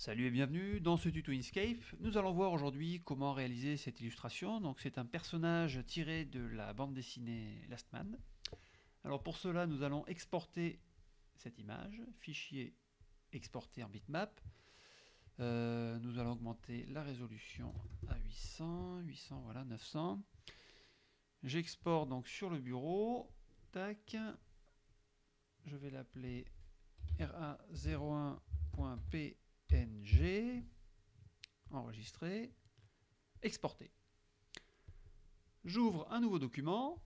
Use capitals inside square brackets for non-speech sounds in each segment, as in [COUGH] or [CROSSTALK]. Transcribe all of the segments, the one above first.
Salut et bienvenue dans ce tuto Inkscape. Nous allons voir aujourd'hui comment réaliser cette illustration. Donc c'est un personnage tiré de la bande dessinée Last Man. Alors pour cela, nous allons exporter cette image, fichier exporté en bitmap. Euh, nous allons augmenter la résolution à 800, 800, voilà, 900. J'exporte donc sur le bureau. Tac. Je vais l'appeler ra01.p ng, enregistrer, exporter. J'ouvre un nouveau document,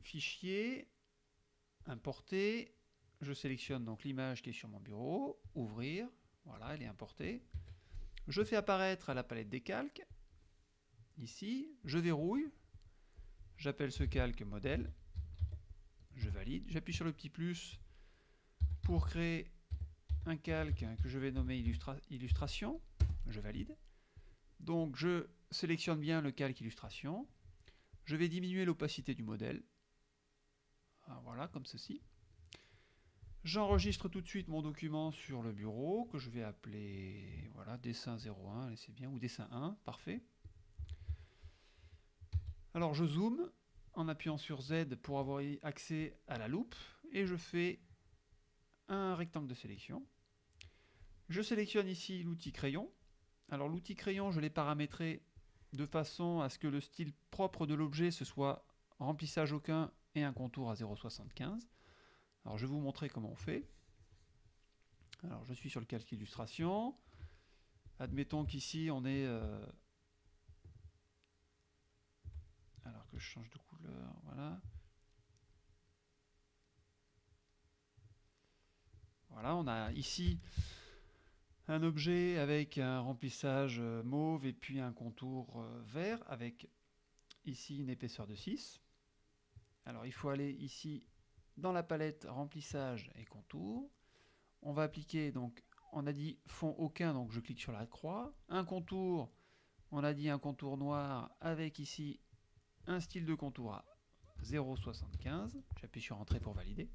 fichier, importer, je sélectionne donc l'image qui est sur mon bureau, ouvrir, voilà, elle est importée. Je fais apparaître à la palette des calques, ici, je verrouille, j'appelle ce calque modèle, je valide, j'appuie sur le petit plus pour créer un calque que je vais nommer illustration, je valide. Donc je sélectionne bien le calque illustration, je vais diminuer l'opacité du modèle, ah, voilà comme ceci. J'enregistre tout de suite mon document sur le bureau que je vais appeler voilà dessin 01, c'est bien, ou dessin 1, parfait. Alors je zoome en appuyant sur Z pour avoir accès à la loupe et je fais un rectangle de sélection. Je sélectionne ici l'outil crayon. Alors l'outil crayon, je l'ai paramétré de façon à ce que le style propre de l'objet, ce soit remplissage aucun et un contour à 0,75. Alors je vais vous montrer comment on fait. Alors je suis sur le calque illustration. Admettons qu'ici on est... Euh, alors que je change de couleur, voilà. On a ici un objet avec un remplissage euh, mauve et puis un contour euh, vert avec ici une épaisseur de 6. Alors il faut aller ici dans la palette remplissage et contour. On va appliquer donc on a dit fond aucun donc je clique sur la croix. Un contour, on a dit un contour noir avec ici un style de contour à 0,75. J'appuie sur entrée pour valider.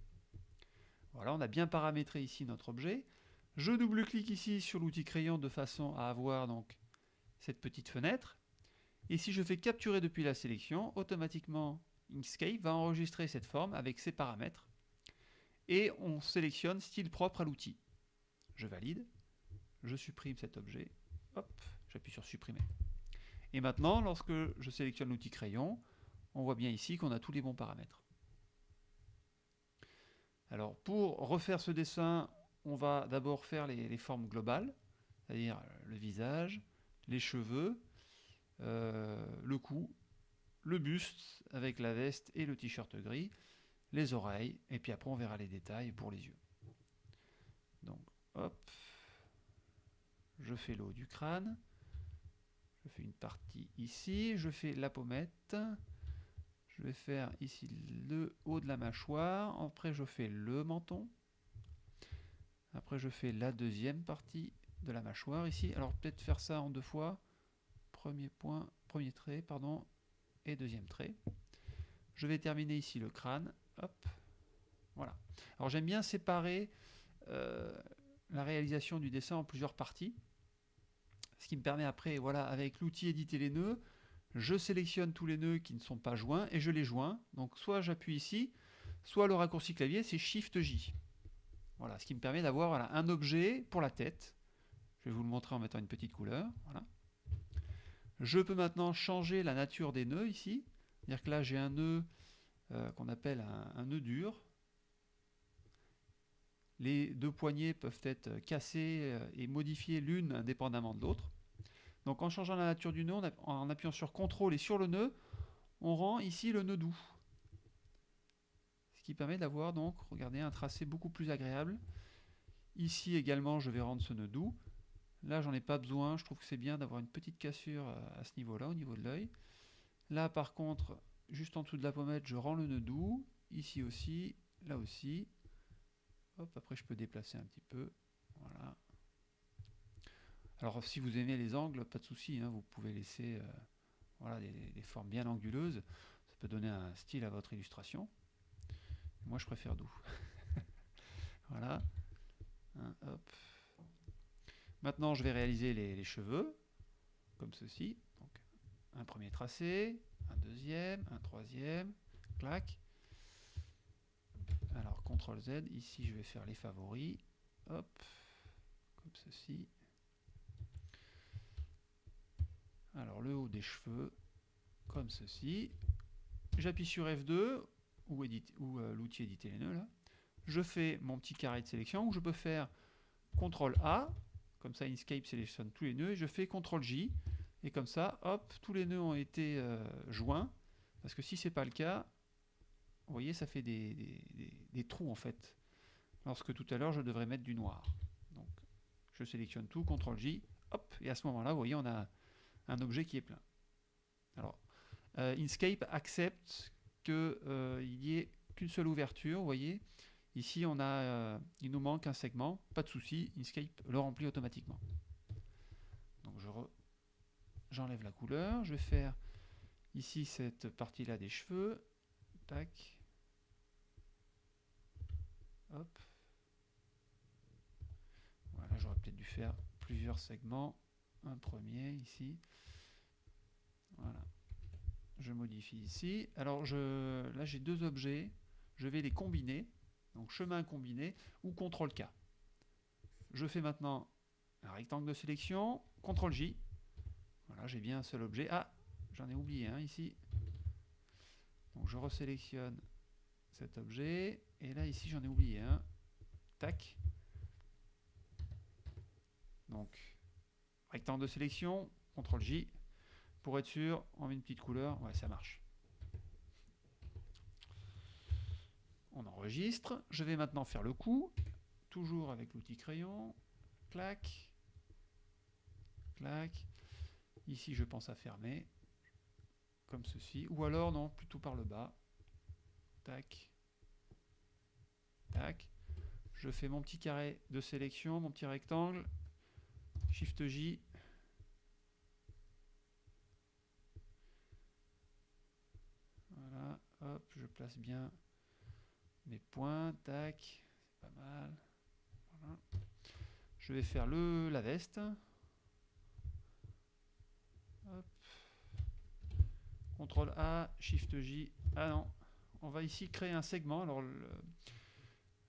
Voilà, on a bien paramétré ici notre objet. Je double-clique ici sur l'outil crayon de façon à avoir donc cette petite fenêtre. Et si je fais capturer depuis la sélection, automatiquement Inkscape va enregistrer cette forme avec ses paramètres. Et on sélectionne style propre à l'outil. Je valide, je supprime cet objet, hop, j'appuie sur supprimer. Et maintenant, lorsque je sélectionne l'outil crayon, on voit bien ici qu'on a tous les bons paramètres. Alors pour refaire ce dessin, on va d'abord faire les, formes globales, c'est-à-dire le visage, les cheveux, euh, le cou, le buste avec la veste et le t-shirt gris, les oreilles, et puis après on verra les détails pour les yeux. Donc, hop, je fais le haut du crâne, je fais une partie ici, je fais la pommette, je vais faire ici le haut de la mâchoire, après je fais le menton, après, je fais la deuxième partie de la mâchoire ici. Alors, peut-être faire ça en deux fois. Premier point, premier trait, pardon, et deuxième trait. Je vais terminer ici le crâne. Hop, voilà. Alors, j'aime bien séparer euh, la réalisation du dessin en plusieurs parties. Ce qui me permet après, voilà, avec l'outil éditer les nœuds, je sélectionne tous les nœuds qui ne sont pas joints et je les joins. Donc, soit j'appuie ici, soit le raccourci clavier, c'est Shift J. Voilà, ce qui me permet d'avoir un objet pour la tête. Je vais vous le montrer en mettant une petite couleur. Voilà. Je peux maintenant changer la nature des nœuds ici. C'est-à-dire que là, j'ai un nœud euh, qu'on appelle un, nœud dur. Les deux poignées peuvent être cassées euh, et modifiées l'une indépendamment de l'autre. Donc en changeant la nature du nœud, en appuyant sur CTRL et sur le nœud, on rend ici le nœud doux qui permet d'avoir donc, regardez, un tracé beaucoup plus agréable. Ici également, je vais rendre ce nœud doux. Là, j'en ai pas besoin. Je trouve que c'est bien d'avoir une petite cassure euh, à ce niveau-là, au niveau de l'œil. Là, par contre, juste en dessous de la pommette, je rends le nœud doux. Ici aussi, là aussi. Hop, après, je peux déplacer un petit peu. Voilà. Alors, si vous aimez les angles, pas de souci. Hein, vous pouvez laisser euh, voilà, des formes bien anguleuses. Ça peut donner un style à votre illustration. Moi, je préfère doux. [LAUGHS] voilà. Hein, Maintenant, je vais réaliser les, cheveux, comme ceci. Un premier tracé, un deuxième, un troisième, clac. Alors, CTRL Z, ici je vais faire les favoris, hop, comme ceci. Alors, le haut des cheveux, comme ceci. J'appuie sur F2, ou, ou euh, l'outil éditer les nœuds. Je fais mon petit carré de sélection, où je peux faire CTRL A, comme ça Inkscape sélectionne tous les nœuds, et je fais CTRL J, et comme ça, hop, tous les nœuds ont été euh, joints, parce que si c'est pas le cas, vous voyez, ça fait des, trous en fait. Lorsque tout à l'heure, je devrais mettre du noir. Donc, je sélectionne tout, CTRL J, hop, et à ce moment-là, vous voyez, on a un objet qui est plein. Alors, euh, Inkscape accepte qu'il euh, n'y ait qu'une seule ouverture, vous voyez. Ici, on a, euh, il nous manque un segment, pas de souci, Inkscape le remplit automatiquement. Donc, je j'enlève la couleur, je vais faire ici cette partie-là des cheveux, tac, Hop. Voilà, j'aurais peut-être dû faire plusieurs segments. Un premier ici. Voilà. Je modifie ici. Alors je, là j'ai deux objets. Je vais les combiner. Donc chemin combiné ou CTRL K. Je fais maintenant un rectangle de sélection. CTRL J. Voilà, j'ai bien un seul objet. Ah, j'en ai oublié un ici. Donc je resélectionne cet objet. Et là, ici, j'en ai oublié un. Tac. Donc, rectangle de sélection, CTRL J. Pour être sûr, on met une petite couleur. Ouais, ça marche. On enregistre. Je vais maintenant faire le coup. Toujours avec l'outil crayon. Clac. Clac. Ici, je pense à fermer. Comme ceci. Ou alors, non, plutôt par le bas. Tac. Tac. Je fais mon petit carré de sélection, mon petit rectangle. Shift J. Voilà, hop, je place bien mes points, tac, c'est pas mal. Je vais faire le, la veste. Hop. CTRL A, Shift J. Ah non, on va ici créer un segment. Alors,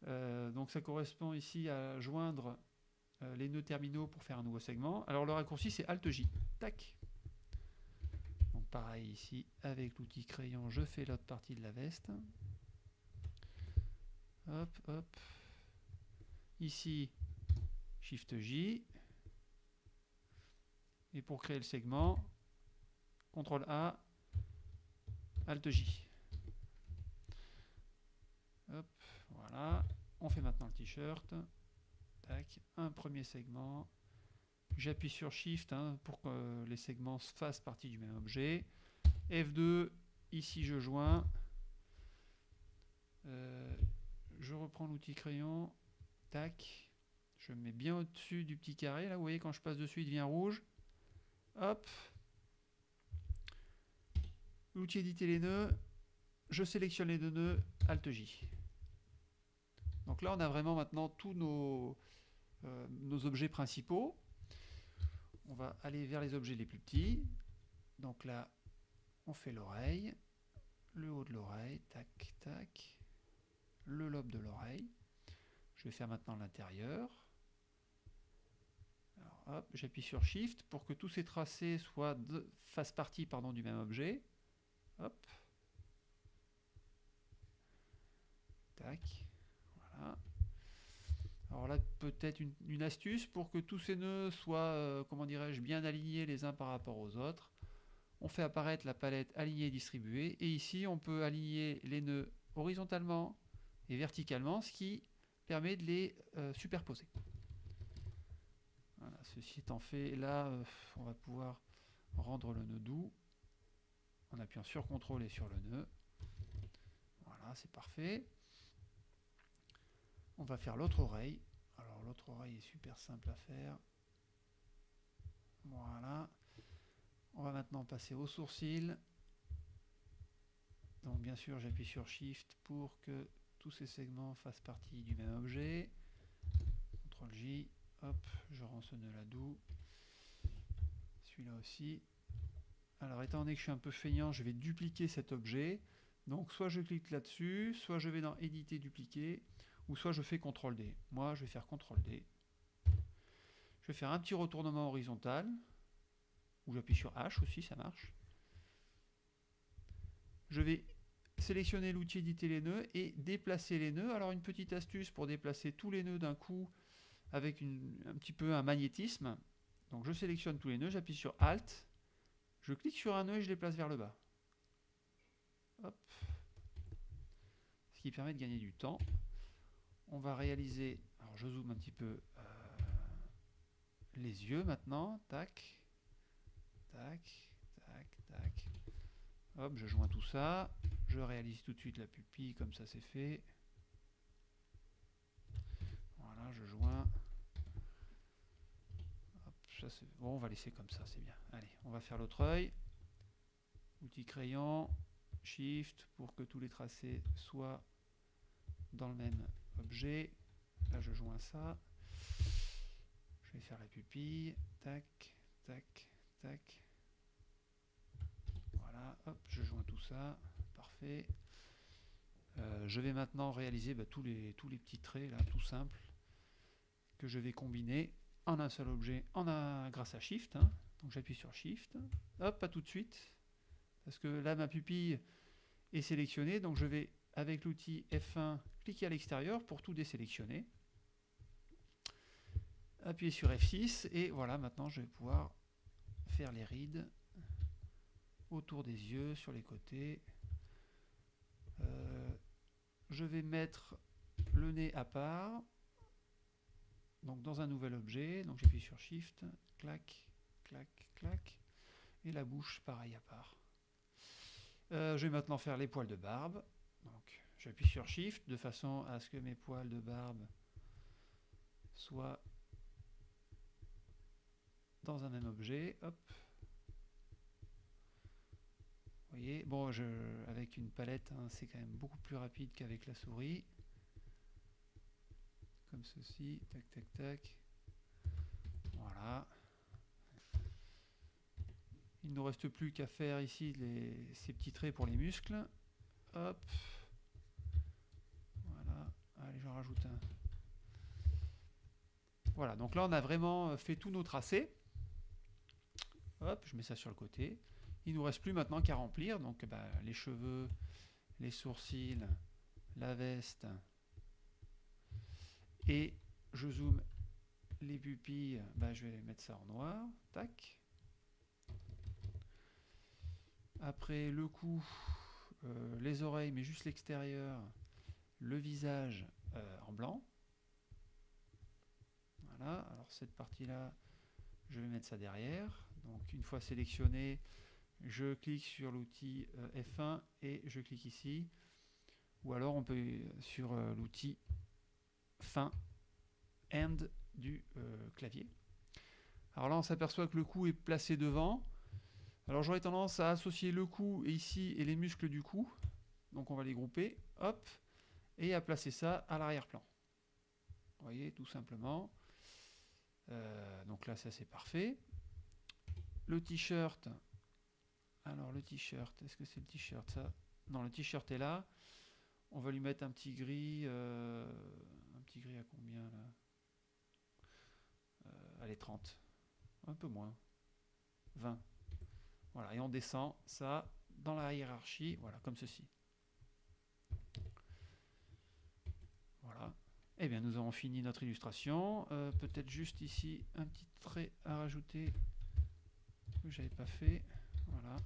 euh, donc ça correspond ici à joindre euh, les nœuds terminaux pour faire un nouveau segment. Alors le raccourci c'est Alt J. Tac. Donc pareil ici avec l'outil crayon, je fais l'autre partie de la veste. Hop, hop. Ici, Shift J. Et pour créer le segment, CTRL A, Alt J. Hop, voilà. On fait maintenant le t-shirt. Un premier segment. J'appuie sur Shift hein, pour que les segments fassent partie du même objet. F2, ici je joins. Euh, je reprends l'outil crayon. Tac. Je mets bien au-dessus du petit carré. Là, vous voyez, quand je passe dessus, il devient rouge. Hop. L'outil éditer les nœuds. Je sélectionne les deux nœuds. Alt J. Donc là, on a vraiment maintenant tous nos, euh, nos objets principaux. On va aller vers les objets les plus petits. Donc là, on fait l'oreille, le haut de l'oreille, tac, tac, le lobe de l'oreille. Je vais faire maintenant l'intérieur. j'appuie sur Shift pour que tous ces tracés soient de, fassent partie pardon, du même objet. Tac. Alors là, peut-être une, astuce pour que tous ces nœuds soient, euh, comment dirais-je, bien alignés les uns par rapport aux autres. On fait apparaître la palette alignée distribuée et ici on peut aligner les nœuds horizontalement et verticalement, ce qui permet de les euh, superposer. Voilà, ceci étant fait, là euh, on va pouvoir rendre le nœud doux en appuyant sur CTRL et sur le nœud. Voilà, c'est parfait. On va faire l'autre oreille. Alors l'autre oreille est super simple à faire. Voilà. On va maintenant passer au sourcil. Donc bien sûr j'appuie sur Shift pour que tous ces segments fassent partie du même objet. CTRL J. Hop, je rends ce nœud là doux. Celui-là aussi. Alors, étant donné que je suis un peu feignant, je vais dupliquer cet objet. Donc, soit je clique là-dessus, soit je vais dans Éditer, dupliquer, ou soit je fais CTRL D. Moi, je vais faire CTRL D. Je vais faire un petit retournement horizontal, ou j'appuie sur H aussi, ça marche. Je vais sélectionner l'outil éditer les nœuds et déplacer les nœuds. Alors une petite astuce pour déplacer tous les nœuds d'un coup avec un petit peu un magnétisme. Donc je sélectionne tous les nœuds, j'appuie sur Alt, je clique sur un nœud et je les place vers le bas. Hop. Ce qui permet de gagner du temps. On va réaliser, alors je zoome un petit peu euh, les yeux maintenant, tac, tac, tac, tac. Hop, je joins tout ça. Je réalise tout de suite la pupille, comme ça c'est fait. Voilà, je joins. bon, on va laisser comme ça, c'est bien. Allez, on va faire l'autre œil. Outil crayon, Shift pour que tous les tracés soient dans le même objet. Là, je joins ça. Je vais faire la pupille. Tac, tac, tac hop, je joins tout ça, parfait. Euh, je vais maintenant réaliser bah, tous, les, petits traits, là, tout simple, que je vais combiner en un seul objet, en un, grâce à Shift. Hein. Donc j'appuie sur Shift, hop, pas tout de suite, parce que là, ma pupille est sélectionnée, donc je vais, avec l'outil F1, à l'extérieur pour tout désélectionner. Appuyer sur F6, et voilà, maintenant je vais pouvoir faire les rides autour des yeux, sur les côtés. Euh, je vais mettre le nez à part, donc dans un nouvel objet, donc j'appuie sur Shift, clac, clac, clac, et la bouche pareil à part. Euh, je vais maintenant faire les poils de barbe, donc j'appuie sur Shift de façon à ce que mes poils de barbe soient dans un même objet, hop, voyez, bon, je, avec une palette, hein, c'est quand même beaucoup plus rapide qu'avec la souris. Comme ceci, tac, tac, tac. Voilà. Il ne nous reste plus qu'à faire ici ces petits traits pour les muscles. Hop. Voilà. Donc là on a vraiment fait tous nos tracés. Hop, je mets ça sur le côté. Il nous reste plus maintenant qu'à remplir, donc bah, les cheveux, les sourcils, la veste, et je zoome les pupilles, bah, je vais mettre ça en noir, tac. Après le cou, euh, les oreilles, mais juste l'extérieur, le visage euh, en blanc. Voilà, alors cette partie-là, je vais mettre ça derrière. Donc une fois sélectionné, je clique sur l'outil euh, F1 et je clique ici. Ou alors on peut sur euh, l'outil fin end du clavier. Alors là on s'aperçoit que le cou est placé devant. Alors j'aurais tendance à associer le cou ici et les muscles du cou. Donc on va les grouper, hop, et à placer ça à l'arrière-plan. Vous voyez, tout simplement. donc là ça c'est parfait. Le t-shirt, alors le t-shirt, est-ce que c'est le t-shirt Non, le t-shirt est là. On va lui mettre un petit gris. Euh, un petit gris à combien là? Euh, Allez, 30. Un peu moins. 20. Voilà, et on descend ça dans la hiérarchie, voilà, comme ceci. Voilà. Eh bien, nous avons fini notre illustration. Euh, peut-être juste ici un petit trait à rajouter que j'avais pas fait. Voilà.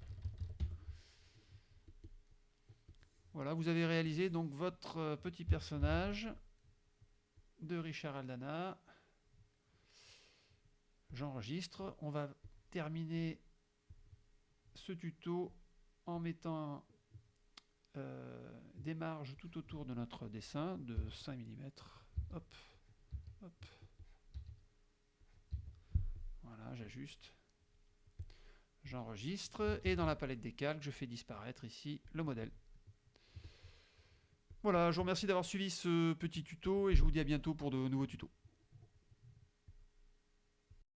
Voilà, vous avez réalisé donc votre euh, petit personnage de Richard Aldana. J'enregistre. On va terminer ce tuto en mettant euh, des marges tout autour de notre dessin de 5 mm. Voilà, j'ajuste. J'enregistre et dans la palette des calques, je fais disparaître ici le modèle. Voilà, je vous remercie d'avoir suivi ce petit tuto et je vous dis à bientôt pour de nouveaux tutos.